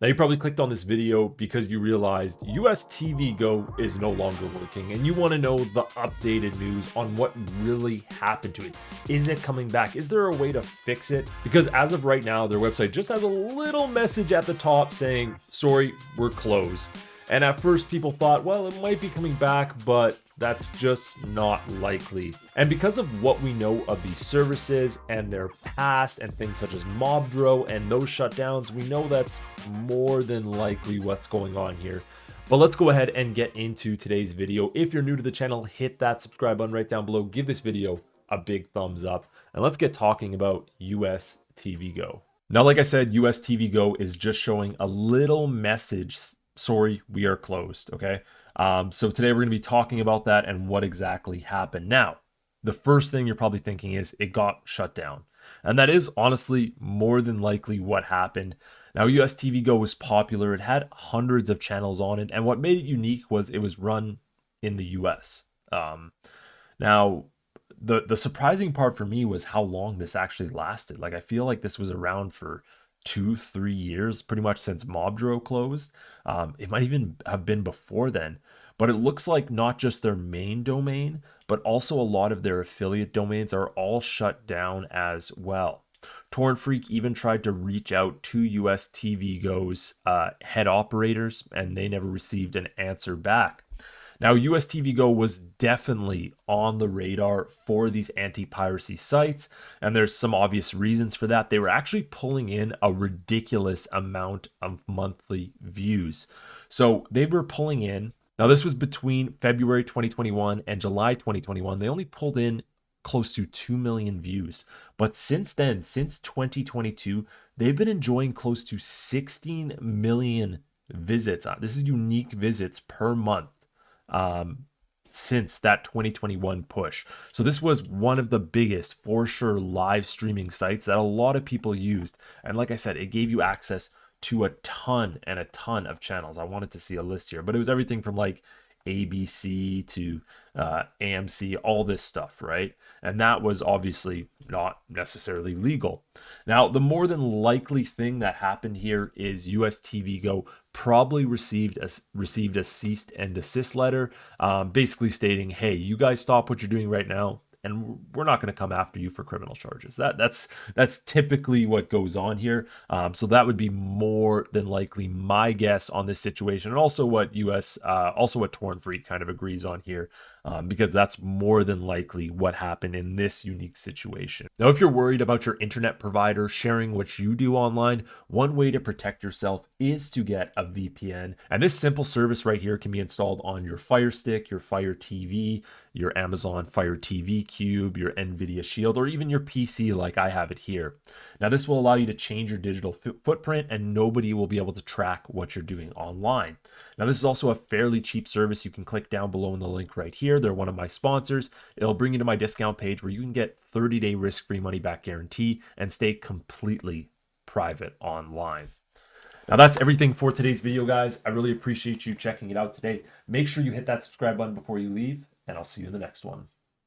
Now you probably clicked on this video because you realized US TV Go is no longer working and you want to know the updated news on what really happened to it. Is it coming back? Is there a way to fix it? Because as of right now, their website just has a little message at the top saying, sorry, we're closed. And at first people thought, well, it might be coming back, but that's just not likely. And because of what we know of these services and their past and things such as Mobdro and those shutdowns, we know that's more than likely what's going on here. But let's go ahead and get into today's video. If you're new to the channel, hit that subscribe button right down below. Give this video a big thumbs up. And let's get talking about US TV Go. Now, like I said, US TV Go is just showing a little message sorry, we are closed. Okay. Um, so today we're going to be talking about that and what exactly happened. Now, the first thing you're probably thinking is it got shut down. And that is honestly more than likely what happened. Now, US TV Go was popular. It had hundreds of channels on it. And what made it unique was it was run in the US. Um, now, the, the surprising part for me was how long this actually lasted. Like, I feel like this was around for two, three years, pretty much since Mobdro closed. Um, it might even have been before then. But it looks like not just their main domain, but also a lot of their affiliate domains are all shut down as well. TorrentFreak even tried to reach out to US TV Go's uh, head operators, and they never received an answer back. Now, US TV Go was definitely on the radar for these anti piracy sites, and there's some obvious reasons for that. They were actually pulling in a ridiculous amount of monthly views. So they were pulling in, now, this was between February 2021 and July 2021. They only pulled in close to 2 million views. But since then, since 2022, they've been enjoying close to 16 million visits. Uh, this is unique visits per month um, since that 2021 push. So this was one of the biggest, for sure, live streaming sites that a lot of people used. And like I said, it gave you access to a ton and a ton of channels. I wanted to see a list here, but it was everything from like ABC to uh, AMC, all this stuff, right? And that was obviously not necessarily legal. Now, the more than likely thing that happened here is US TV Go probably received a, received a cease and desist letter, um, basically stating, hey, you guys stop what you're doing right now and we're not going to come after you for criminal charges. That that's that's typically what goes on here. Um, so that would be more than likely my guess on this situation, and also what U.S. Uh, also what TorrentFreak kind of agrees on here um, because that's more than likely what happened in this unique situation. Now, if you're worried about your internet provider sharing what you do online, one way to protect yourself is to get a VPN. And this simple service right here can be installed on your Fire Stick, your Fire TV, your Amazon Fire TV Cube, your NVIDIA Shield, or even your PC like I have it here. Now, this will allow you to change your digital footprint and nobody will be able to track what you're doing online. Now, this is also a fairly cheap service. You can click down below in the link right here. They're one of my sponsors. It'll bring you to my discount page where you can get 30 day risk free money back guarantee and stay completely private online. Now that's everything for today's video, guys. I really appreciate you checking it out today. Make sure you hit that subscribe button before you leave, and I'll see you in the next one.